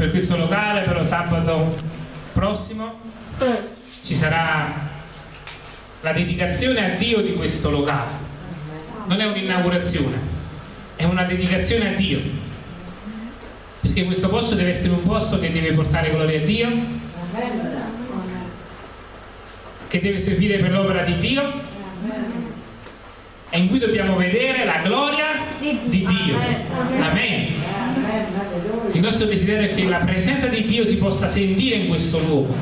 per questo locale, però sabato prossimo ci sarà la dedicazione a Dio di questo locale. Non è un'inaugurazione, è una dedicazione a Dio. Perché questo posto deve essere un posto che deve portare gloria a Dio, che deve servire per l'opera di Dio e in cui dobbiamo vedere la gloria di Dio. Amen. Il nostro desiderio è che la presenza di Dio si possa sentire in questo luogo,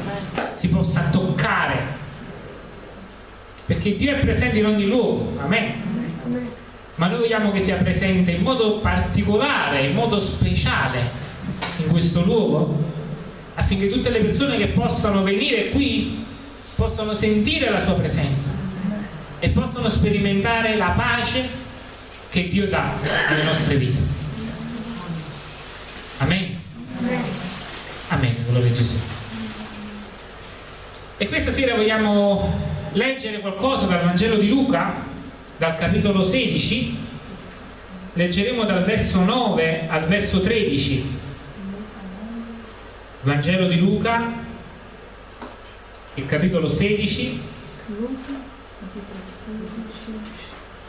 si possa toccare, perché Dio è presente in ogni luogo. Amen. Ma noi vogliamo che sia presente in modo particolare, in modo speciale in questo luogo, affinché tutte le persone che possano venire qui possano sentire la sua presenza e possono sperimentare la pace che Dio dà alle nostre vite. Amen. Amen, gloria a Gesù. E questa sera vogliamo leggere qualcosa dal Vangelo di Luca, dal capitolo 16, leggeremo dal verso 9 al verso 13. Vangelo di Luca, il capitolo 16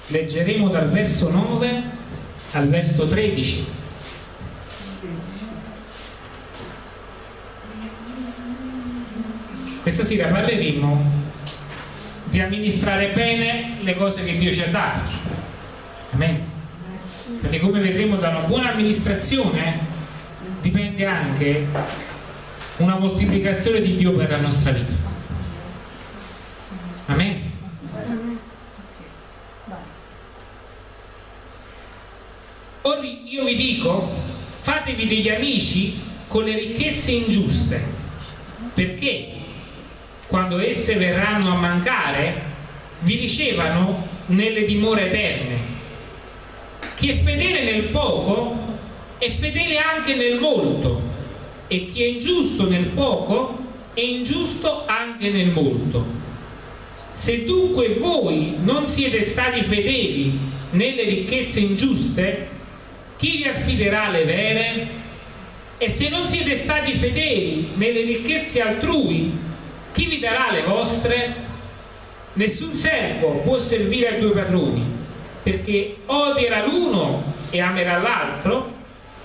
leggeremo dal verso 9 al verso 13 questa sera parleremo di amministrare bene le cose che Dio ci ha dato. Amen. perché come vedremo da una buona amministrazione dipende anche una moltiplicazione di Dio per la nostra vita. Amen. Ora io vi dico, fatevi degli amici con le ricchezze ingiuste, perché quando esse verranno a mancare, vi ricevano nelle dimore eterne. Chi è fedele nel poco è fedele anche nel molto, e chi è ingiusto nel poco è ingiusto anche nel molto. Se dunque voi non siete stati fedeli nelle ricchezze ingiuste, chi vi affiderà le vere? E se non siete stati fedeli nelle ricchezze altrui, chi vi darà le vostre? Nessun servo può servire a due padroni, perché odierà l'uno e amerà l'altro,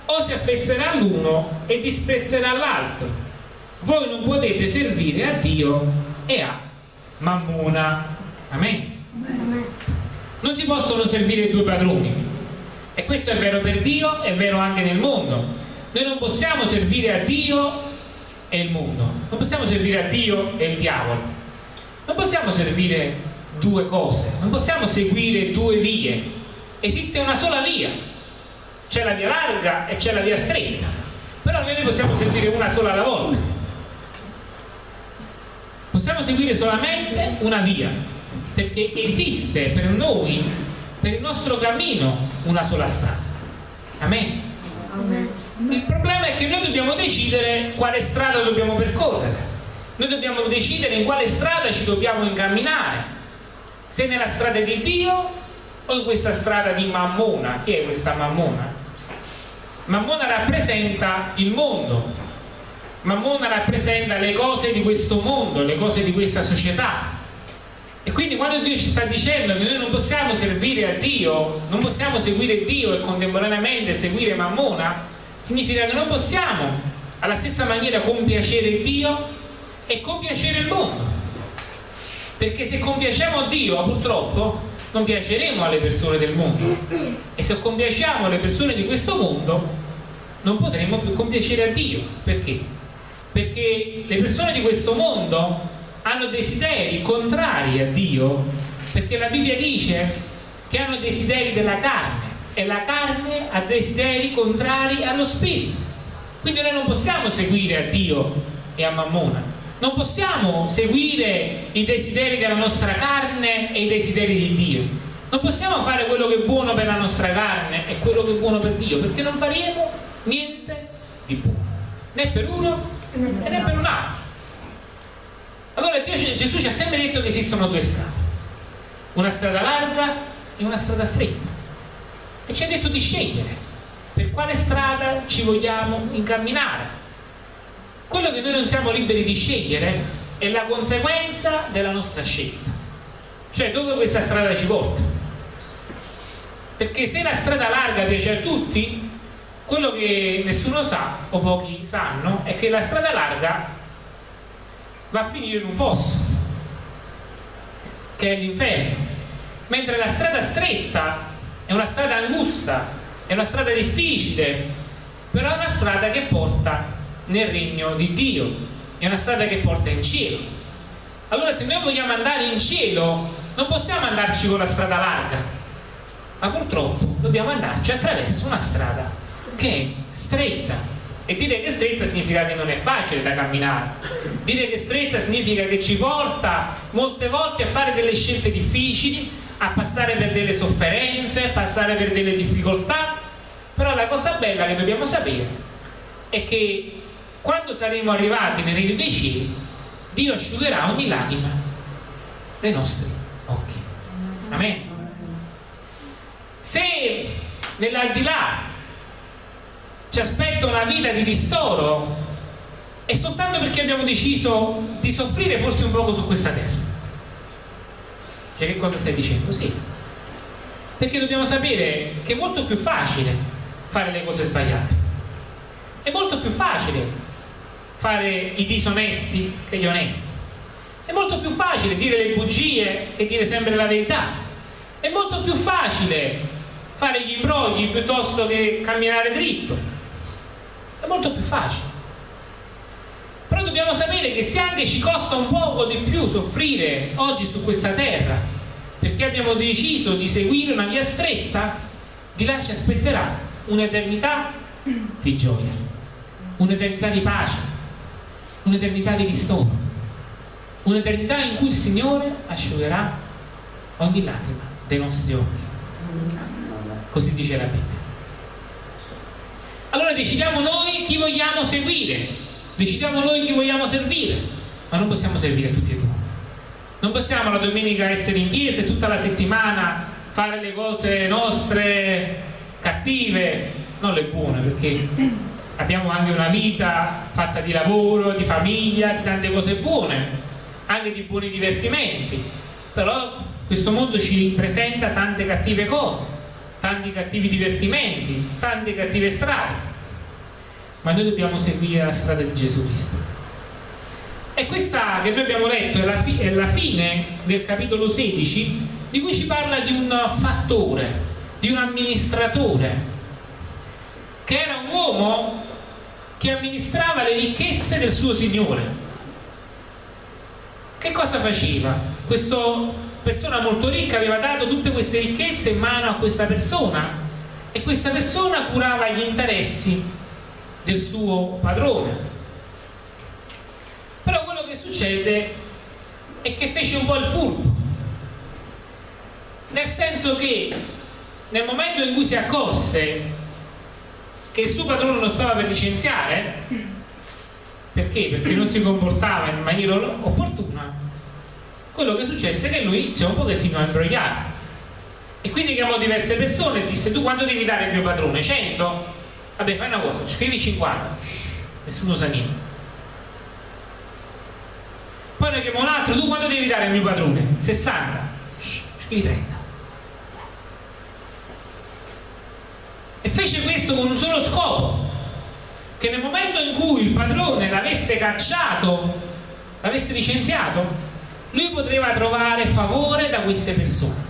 o si affezzerà all'uno e disprezzerà l'altro. Voi non potete servire a Dio e a Mammona. Amen. Non si possono servire due padroni e questo è vero per Dio, è vero anche nel mondo. Noi non possiamo servire a Dio e il mondo, non possiamo servire a Dio e il diavolo. Non possiamo servire due cose, non possiamo seguire due vie. Esiste una sola via. C'è la via larga e c'è la via stretta. Però noi ne possiamo servire una sola alla volta. Possiamo seguire solamente una via, perché esiste per noi per il nostro cammino una sola strada. Amen. Amen. Il problema è che noi dobbiamo decidere quale strada dobbiamo percorrere. Noi dobbiamo decidere in quale strada ci dobbiamo incamminare. Se nella strada di Dio o in questa strada di Mammona. Chi è questa Mammona? Mammona rappresenta il mondo. Mammona rappresenta le cose di questo mondo, le cose di questa società e quindi quando Dio ci sta dicendo che noi non possiamo servire a Dio, non possiamo seguire Dio e contemporaneamente seguire Mammona, significa che non possiamo alla stessa maniera compiacere Dio e compiacere il mondo. Perché se compiaciamo Dio, purtroppo, non piaceremo alle persone del mondo. E se compiaciamo le persone di questo mondo, non potremo più compiacere a Dio. Perché? Perché le persone di questo mondo hanno desideri contrari a Dio perché la Bibbia dice che hanno desideri della carne e la carne ha desideri contrari allo spirito. Quindi noi non possiamo seguire a Dio e a Mammona. Non possiamo seguire i desideri della nostra carne e i desideri di Dio. Non possiamo fare quello che è buono per la nostra carne e quello che è buono per Dio perché non faremo niente di buono. Né per uno né per un altro. Allora Dio, Gesù ci ha sempre detto che esistono due strade, una strada larga e una strada stretta. E ci ha detto di scegliere per quale strada ci vogliamo incamminare. quello che noi non siamo liberi di scegliere è la conseguenza della nostra scelta. Cioè dove questa strada ci porta. Perché se la strada larga piace a tutti, quello che nessuno sa, o pochi sanno, è che la strada larga va a finire in un fosso, che è l'inferno. Mentre la strada stretta è una strada angusta, è una strada difficile, però è una strada che porta nel regno di Dio, è una strada che porta in cielo. Allora se noi vogliamo andare in cielo non possiamo andarci con la strada larga, ma purtroppo dobbiamo andarci attraverso una strada che è stretta. E dire che è stretta significa che non è facile da camminare. Dire che è stretta significa che ci porta molte volte a fare delle scelte difficili, a passare per delle sofferenze, a passare per delle difficoltà. Però la cosa bella che dobbiamo sapere è che quando saremo arrivati nel regno dei cieli, Dio asciugherà ogni lacrima dei nostri occhi. Amen. Se nell'aldilà ci aspetta una vita di ristoro, è soltanto perché abbiamo deciso di soffrire forse un poco su questa terra. Cioè che cosa stai dicendo? Sì. Perché dobbiamo sapere che è molto più facile fare le cose sbagliate. È molto più facile fare i disonesti che gli onesti. È molto più facile dire le bugie che dire sempre la verità. È molto più facile fare gli imbrogli piuttosto che camminare dritto. È molto più facile. Dobbiamo sapere che se anche ci costa un poco di più soffrire oggi su questa terra, perché abbiamo deciso di seguire una via stretta, di là ci aspetterà un'eternità di gioia, un'eternità di pace, un'eternità di ristoro, un'eternità in cui il Signore asciugherà ogni lacrima dei nostri occhi. Così dice la Bibbia. Allora decidiamo noi chi vogliamo seguire, decidiamo noi chi vogliamo servire, ma non possiamo servire tutti e due. Non possiamo la domenica essere in chiesa e tutta la settimana fare le cose nostre cattive, non le buone, perché abbiamo anche una vita fatta di lavoro, di famiglia, di tante cose buone, anche di buoni divertimenti, però questo mondo ci presenta tante cattive cose, tanti cattivi divertimenti, tante cattive strade, ma noi dobbiamo seguire la strada di Gesù Cristo. E questa che noi abbiamo letto è la, è la fine del capitolo 16, di cui ci parla di un fattore, di un amministratore, che era un uomo che amministrava le ricchezze del suo Signore. Che cosa faceva? Questa persona molto ricca aveva dato tutte queste ricchezze in mano a questa persona e questa persona curava gli interessi del suo padrone. Però quello che succede è che fece un po' il furbo, nel senso che nel momento in cui si accorse che il suo padrone lo stava per licenziare perché? Perché non si comportava in maniera opportuna quello che successe è che lui iniziò un pochettino a imbrogliare e quindi chiamò diverse persone e disse tu quanto devi dare al mio padrone? 100? Vabbè fai una cosa, scrivi 50 Shhh, nessuno sa niente. Poi ne chiamò un altro tu quanto devi dare al mio padrone? 60 Shhh, scrivi 30 e fece questo con un solo scopo che nel momento in cui il padrone l'avesse cacciato l'avesse licenziato lui poteva trovare favore da queste persone.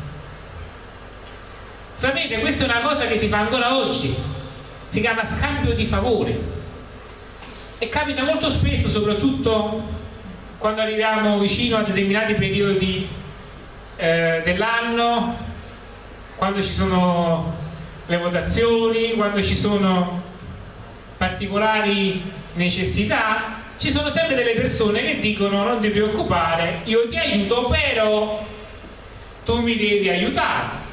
Sapete questa è una cosa che si fa ancora oggi si chiama scambio di favori e capita molto spesso soprattutto quando arriviamo vicino a determinati periodi eh, dell'anno quando ci sono le votazioni, quando ci sono particolari necessità, ci sono sempre delle persone che dicono non ti preoccupare, io ti aiuto, però tu mi devi aiutare.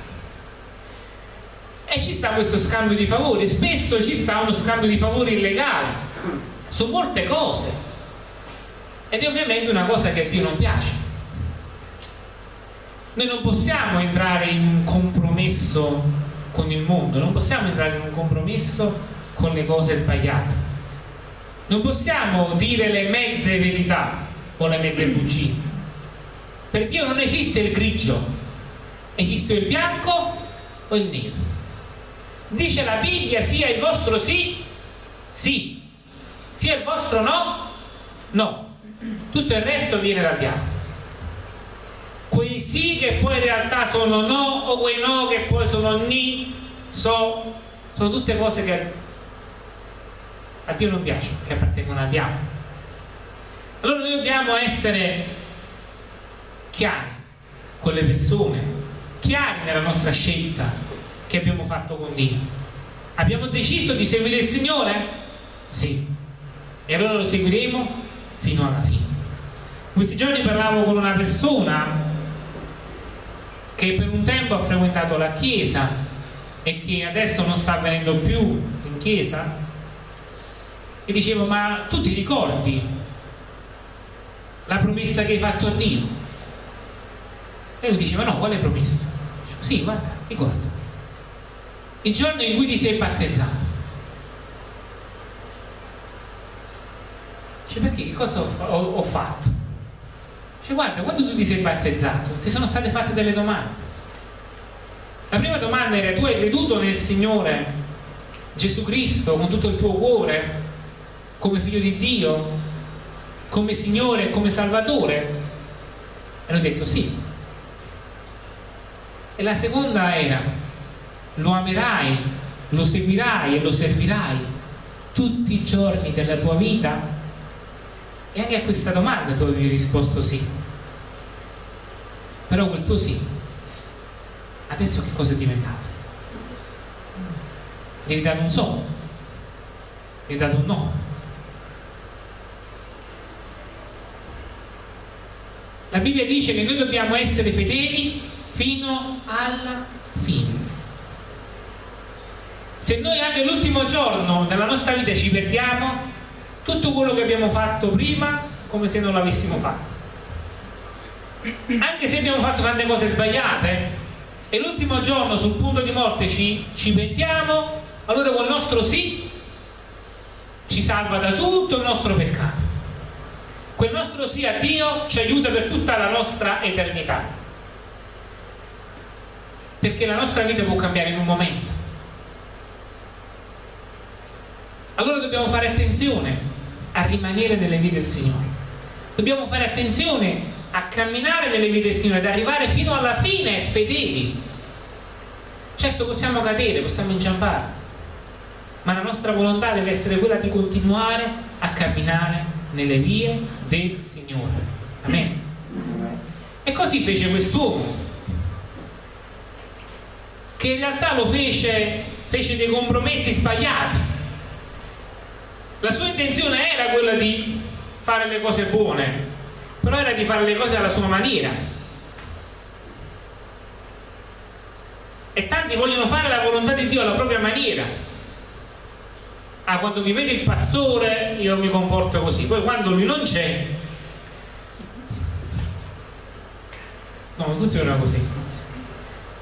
E ci sta questo scambio di favori, spesso ci sta uno scambio di favori illegale su molte cose. Ed è ovviamente una cosa che a Dio non piace. Noi non possiamo entrare in un compromesso con il mondo, non possiamo entrare in un compromesso con le cose sbagliate. Non possiamo dire le mezze verità o le mezze bugie. Per Dio non esiste il grigio, esiste il bianco o il nero. Dice la Bibbia sia il vostro sì, sì, sia il vostro no, no. Tutto il resto viene dal diavolo. Quei sì che poi in realtà sono no o quei no che poi sono ni, so, sono tutte cose che a Dio non piacciono, che appartengono al diavolo. Allora noi dobbiamo essere chiari con le persone, chiari nella nostra scelta che abbiamo fatto con Dio. Abbiamo deciso di seguire il Signore? Sì. E allora lo seguiremo fino alla fine. Questi giorni parlavo con una persona che per un tempo ha frequentato la chiesa e che adesso non sta venendo più in chiesa e dicevo ma tu ti ricordi la promessa che hai fatto a Dio? E lui diceva no, quale promessa? Dicevo, sì, guarda, ricorda. Il giorno in cui ti sei battezzato. Dice perché? Che cosa ho, ho, ho fatto? Dice guarda, quando tu ti sei battezzato ti sono state fatte delle domande. La prima domanda era tu hai creduto nel Signore Gesù Cristo con tutto il tuo cuore come figlio di Dio, come Signore, come Salvatore? E hanno detto sì. E la seconda era, lo amerai, lo seguirai e lo servirai tutti i giorni della tua vita? E anche a questa domanda tu avevi risposto sì. Però quel tuo sì, adesso che cosa è diventato? È diventato un so, è diventato un no. La Bibbia dice che noi dobbiamo essere fedeli fino alla fine. Se noi anche l'ultimo giorno della nostra vita ci perdiamo, tutto quello che abbiamo fatto prima come se non l'avessimo fatto. Anche se abbiamo fatto tante cose sbagliate e l'ultimo giorno sul punto di morte ci, ci pentiamo, allora quel nostro sì ci salva da tutto il nostro peccato. Quel nostro sì a Dio ci aiuta per tutta la nostra eternità. Perché la nostra vita può cambiare in un momento allora dobbiamo fare attenzione a rimanere nelle vie del Signore dobbiamo fare attenzione a camminare nelle vie del Signore ad arrivare fino alla fine fedeli certo possiamo cadere, possiamo inciampare ma la nostra volontà deve essere quella di continuare a camminare nelle vie del Signore. Amen. E così fece quest'uomo, che in realtà lo fece, fece dei compromessi sbagliati. La sua intenzione era quella di fare le cose buone, però era di fare le cose alla sua maniera. E tanti vogliono fare la volontà di Dio alla propria maniera, ah quando mi vede il pastore io mi comporto così. Poi quando lui non c'è no non funziona così.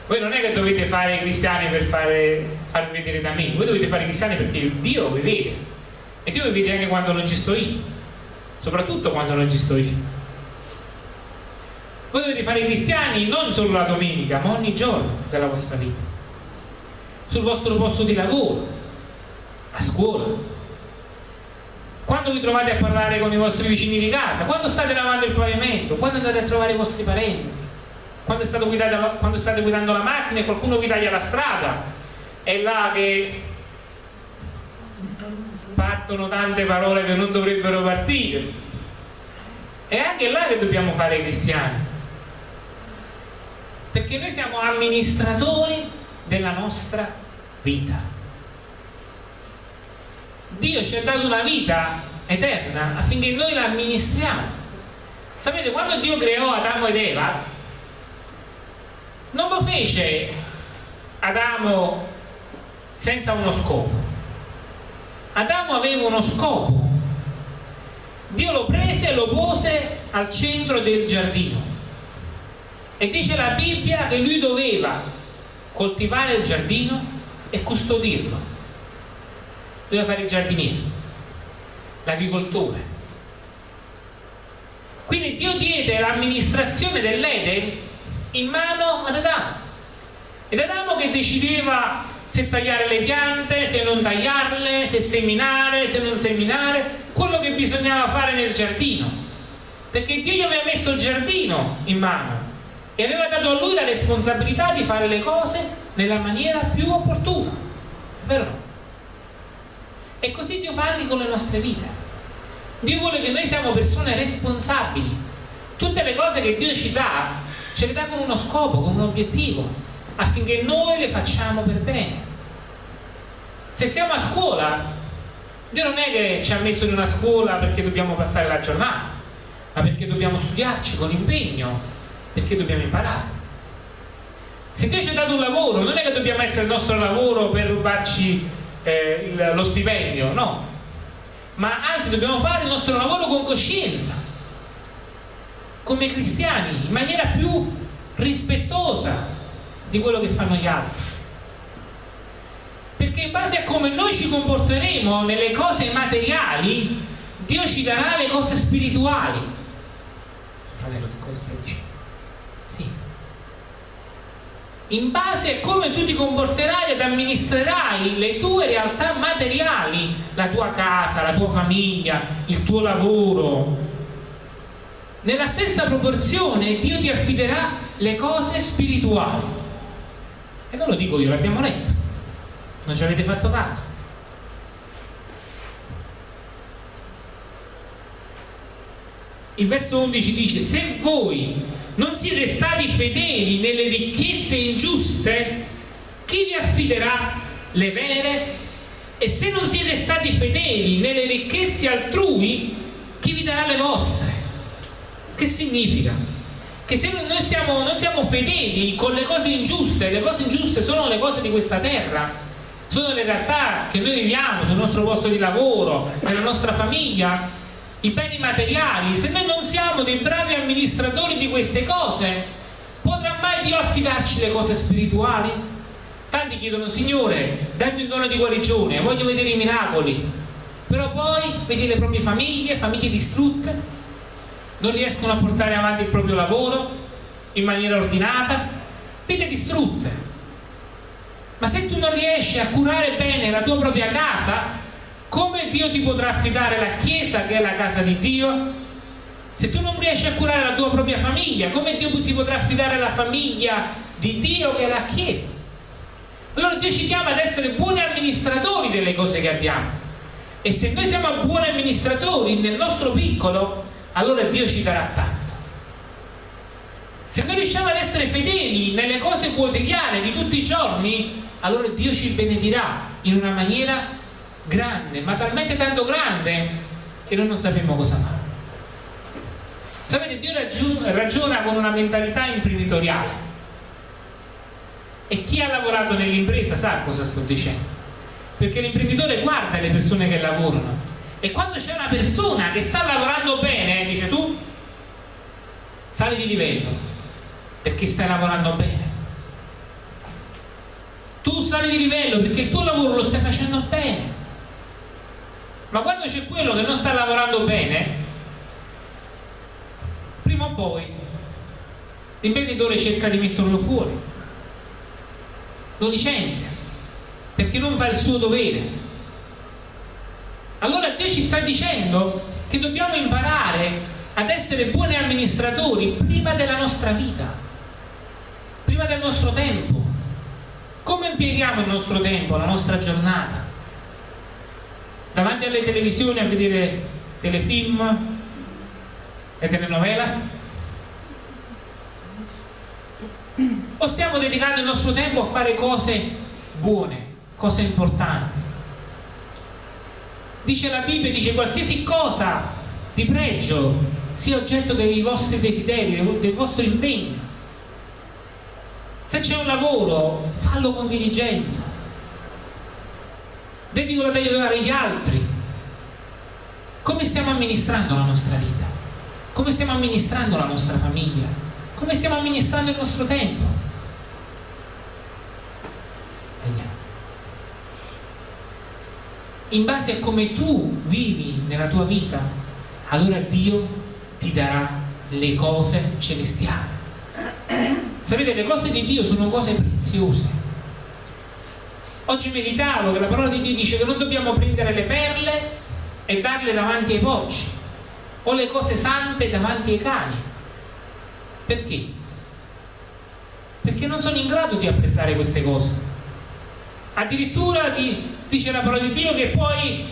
Voi non è che dovete fare i cristiani per fare, farvi vedere da me. Voi dovete fare i cristiani perché Dio vi vede e Dio vi vede anche quando non ci sto io soprattutto quando non ci sto io voi dovete fare i cristiani non solo la domenica ma ogni giorno della vostra vita. Sul vostro posto di lavoro a scuola. Quando vi trovate a parlare con i vostri vicini di casa quando state lavando il pavimento quando andate a trovare i vostri parenti quando state, guidando, quando state guidando la macchina e qualcuno vi taglia la strada è là che partono tante parole che non dovrebbero partire è anche là che dobbiamo fare i cristiani perché noi siamo amministratori della nostra vita Dio ci ha dato una vita eterna affinché noi la amministriamo. Sapete, quando Dio creò Adamo ed Eva, non lo fece Adamo senza uno scopo. Adamo aveva uno scopo. Dio lo prese e lo pose al centro del giardino. E dice la Bibbia che lui doveva coltivare il giardino e custodirlo doveva fare il giardiniere l'agricoltore. Quindi Dio diede l'amministrazione dell'Eden in mano ad Adamo. Ed Adamo che decideva se tagliare le piante, se non tagliarle, se seminare, se non seminare, quello che bisognava fare nel giardino. Perché Dio gli aveva messo il giardino in mano e aveva dato a lui la responsabilità di fare le cose nella maniera più opportuna. Vero? E così Dio fa anche con le nostre vite. Dio vuole che noi siamo persone responsabili. Tutte le cose che Dio ci dà, ce le dà con uno scopo, con un obiettivo, affinché noi le facciamo per bene. Se siamo a scuola, Dio non è che ci ha messo in una scuola perché dobbiamo passare la giornata, ma perché dobbiamo studiarci con impegno, perché dobbiamo imparare. Se Dio ci ha dato un lavoro, non è che dobbiamo essere il nostro lavoro per rubarci eh, lo stipendio, no, ma anzi dobbiamo fare il nostro lavoro con coscienza, come cristiani, in maniera più rispettosa di quello che fanno gli altri. Perché in base a come noi ci comporteremo nelle cose materiali, Dio ci darà le cose spirituali. Fratello, che cosa stai dicendo? in base a come tu ti comporterai ed amministrerai le tue realtà materiali, la tua casa, la tua famiglia, il tuo lavoro. Nella stessa proporzione Dio ti affiderà le cose spirituali. E non lo dico io, l'abbiamo letto. Non ci avete fatto caso. Il verso 11 dice, se voi non siete stati fedeli nelle ricchezze ingiuste, chi vi affiderà le vere? E se non siete stati fedeli nelle ricchezze altrui, chi vi darà le vostre? Che significa? Che se noi stiamo, non siamo fedeli con le cose ingiuste, le cose ingiuste sono le cose di questa terra, sono le realtà che noi viviamo sul nostro posto di lavoro, nella nostra famiglia, i beni materiali, se noi non siamo dei bravi amministratori di queste cose, potrà mai Dio affidarci le cose spirituali? Tanti chiedono, Signore, dammi un dono di guarigione, voglio vedere i miracoli, però poi vedi le proprie famiglie, famiglie distrutte, non riescono a portare avanti il proprio lavoro in maniera ordinata, vite distrutte. Ma se tu non riesci a curare bene la tua propria casa, come Dio ti potrà affidare la Chiesa che è la casa di Dio? Se tu non riesci a curare la tua propria famiglia, come Dio ti potrà affidare la famiglia di Dio che è la Chiesa? Allora Dio ci chiama ad essere buoni amministratori delle cose che abbiamo. E se noi siamo buoni amministratori nel nostro piccolo, allora Dio ci darà tanto. Se noi riusciamo ad essere fedeli nelle cose quotidiane di tutti i giorni, allora Dio ci benedirà in una maniera grande, ma talmente tanto grande che noi non sappiamo cosa fare. Sapete, Dio ragiona con una mentalità imprenditoriale. E chi ha lavorato nell'impresa sa cosa sto dicendo. Perché l'imprenditore guarda le persone che lavorano. E quando c'è una persona che sta lavorando bene, dice tu, sali di livello, perché stai lavorando bene. Tu sali di livello perché il tuo lavoro lo stai facendo bene. Ma quando c'è quello che non sta lavorando bene prima o poi l'imprenditore cerca di metterlo fuori. Lo licenzia perché non fa il suo dovere allora Dio ci sta dicendo che dobbiamo imparare ad essere buoni amministratori prima della nostra vita prima del nostro tempo come impieghiamo il nostro tempo, la nostra giornata davanti alle televisioni a vedere telefilm e telenovelas? O stiamo dedicando il nostro tempo a fare cose buone, cose importanti? Dice la Bibbia, dice qualsiasi cosa di pregio sia oggetto dei vostri desideri, del vostro impegno. Se c'è un lavoro, fallo con diligenza dedico la aiutare gli altri. Come stiamo amministrando la nostra vita? Come stiamo amministrando la nostra famiglia? Come stiamo amministrando il nostro tempo? In base a come tu vivi nella tua vita, allora Dio ti darà le cose celestiali. Sapete, le cose di Dio sono cose preziose. Oggi meditavo che la parola di Dio dice che non dobbiamo prendere le perle e darle davanti ai porci o le cose sante davanti ai cani. Perché? Perché non sono in grado di apprezzare queste cose. Addirittura di, dice la parola di Dio che poi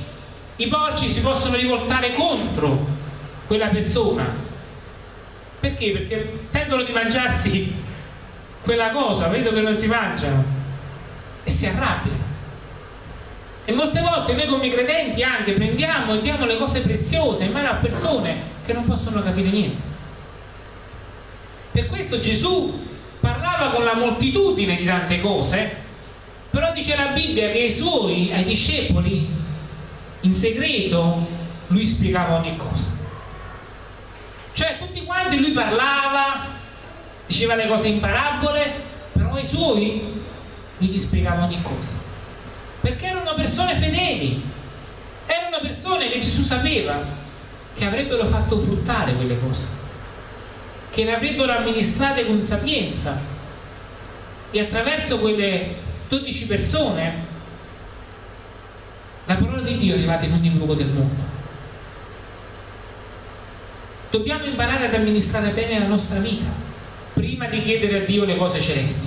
i porci si possono rivoltare contro quella persona. Perché? Perché tendono di mangiarsi quella cosa, vedo che non si mangiano e si arrabbiano. E molte volte noi come credenti anche prendiamo e diamo le cose preziose in mano a persone che non possono capire niente. Per questo Gesù parlava con la moltitudine di tante cose, però dice la Bibbia che ai suoi, ai discepoli, in segreto, lui spiegava ogni cosa. Cioè tutti quanti lui parlava, diceva le cose in parabole, però ai suoi gli spiegava ogni cosa. Perché erano persone fedeli, erano persone che Gesù sapeva che avrebbero fatto fruttare quelle cose, che le avrebbero amministrate con sapienza e attraverso quelle 12 persone la parola di Dio è arrivata in ogni luogo del mondo. Dobbiamo imparare ad amministrare bene la nostra vita prima di chiedere a Dio le cose celesti.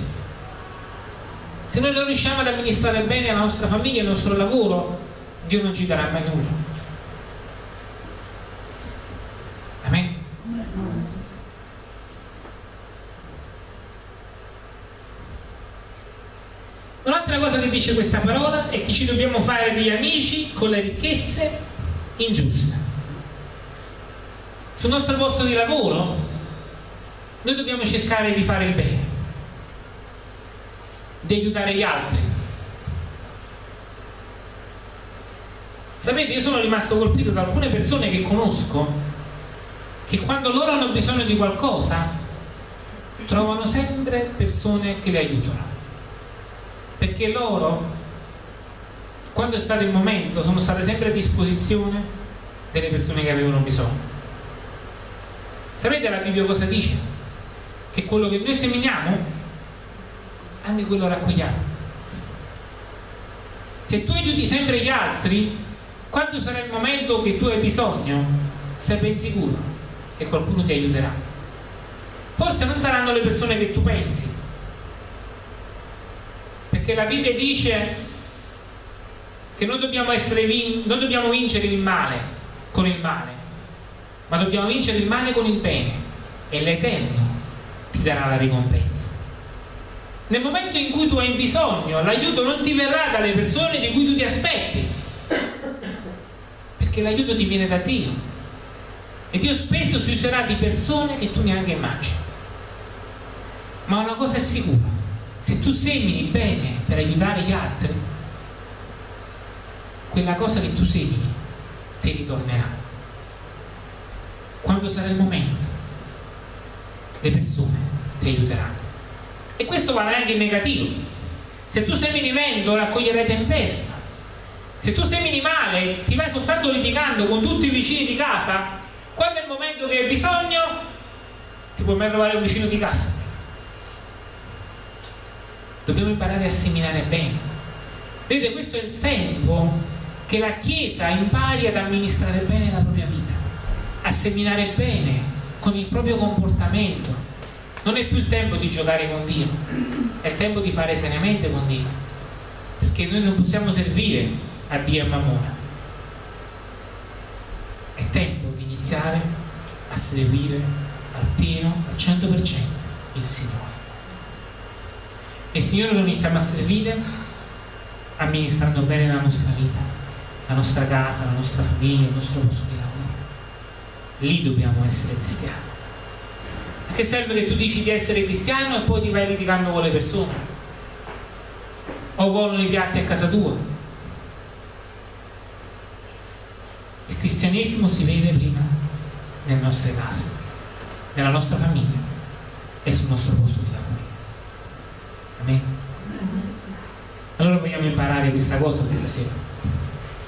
Se noi non riusciamo ad amministrare bene la nostra famiglia, il nostro lavoro, Dio non ci darà mai nulla. Amen. Un'altra cosa che dice questa parola è che ci dobbiamo fare degli amici con le ricchezze ingiuste. Sul nostro posto di lavoro noi dobbiamo cercare di fare il bene, di aiutare gli altri. Sapete, io sono rimasto colpito da alcune persone che conosco che quando loro hanno bisogno di qualcosa trovano sempre persone che le aiutano. Perché loro, quando è stato il momento, sono state sempre a disposizione delle persone che avevano bisogno. Sapete la Bibbia cosa dice? che quello che noi seminiamo, anche quello raccogliamo. Se tu aiuti sempre gli altri, quando sarà il momento che tu hai bisogno, sei ben sicuro che qualcuno ti aiuterà. Forse non saranno le persone che tu pensi, perché la Bibbia dice che non dobbiamo, non dobbiamo vincere il male con il male, ma dobbiamo vincere il male con il bene e l'Eterno ti darà la ricompensa. Nel momento in cui tu hai bisogno, l'aiuto non ti verrà dalle persone di cui tu ti aspetti, perché l'aiuto ti viene da Dio. E Dio spesso si userà di persone che tu neanche immagini. Ma una cosa è sicura, se tu semini bene per aiutare gli altri, quella cosa che tu semini ti ritornerà. Quando sarà il momento le persone ti aiuteranno. E questo vale anche in negativo. Se tu semini vento, raccoglierai tempesta. Se tu semini male, ti vai soltanto litigando con tutti i vicini di casa, quando è il momento che hai bisogno, ti puoi mai trovare un vicino di casa. Dobbiamo imparare a seminare bene. Vedete, questo è il tempo che la Chiesa impari ad amministrare bene la propria vita, a seminare bene con il proprio comportamento. Non è più il tempo di giocare con Dio, è il tempo di fare seriamente con Dio. Perché noi non possiamo servire a Dio e a Mammona. È tempo di iniziare a servire al pieno, al 100% il Signore. E il Signore lo iniziamo a servire amministrando bene la nostra vita, la nostra casa, la nostra famiglia, il nostro posto di lavoro lì dobbiamo essere cristiani. A che serve che tu dici di essere cristiano e poi ti vai litigando con le persone? O volano i piatti a casa tua? Il cristianesimo si vede prima nelle nostre case, nella nostra famiglia e sul nostro posto di lavoro. Amen. Allora vogliamo imparare questa cosa questa sera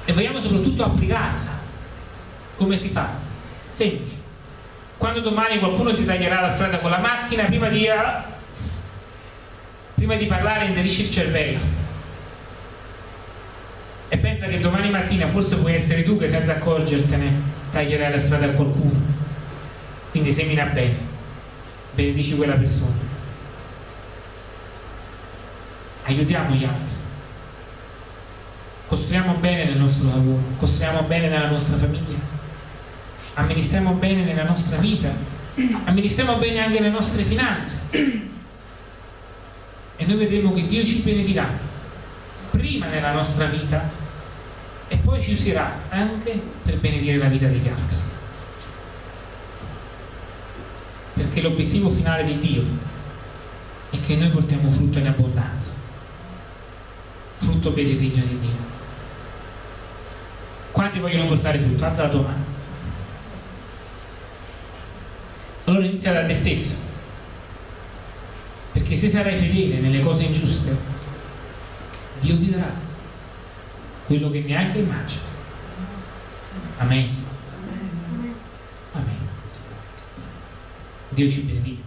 e vogliamo soprattutto applicarla Come si fa? Semplice. Quando domani qualcuno ti taglierà la strada con la macchina, prima di, prima di parlare inserisci il cervello. E pensa che domani mattina forse puoi essere tu che senza accorgertene taglierai la strada a qualcuno. Quindi semina bene, benedici quella persona. Aiutiamo gli altri. Costruiamo bene nel nostro lavoro, costruiamo bene nella nostra famiglia, amministriamo bene nella nostra vita, amministriamo bene anche le nostre finanze. E noi vedremo che Dio ci benedirà prima nella nostra vita e poi ci userà anche per benedire la vita degli altri. Perché l'obiettivo finale di Dio è che noi portiamo frutto in abbondanza, frutto per il regno di Dio. Quanti vogliono portare frutto? Alza la tua mano. Allora inizia da te stesso. Perché se sarai fedele nelle cose ingiuste, Dio ti darà quello che neanche immagini. Amen. Amen. Dio ci benedica.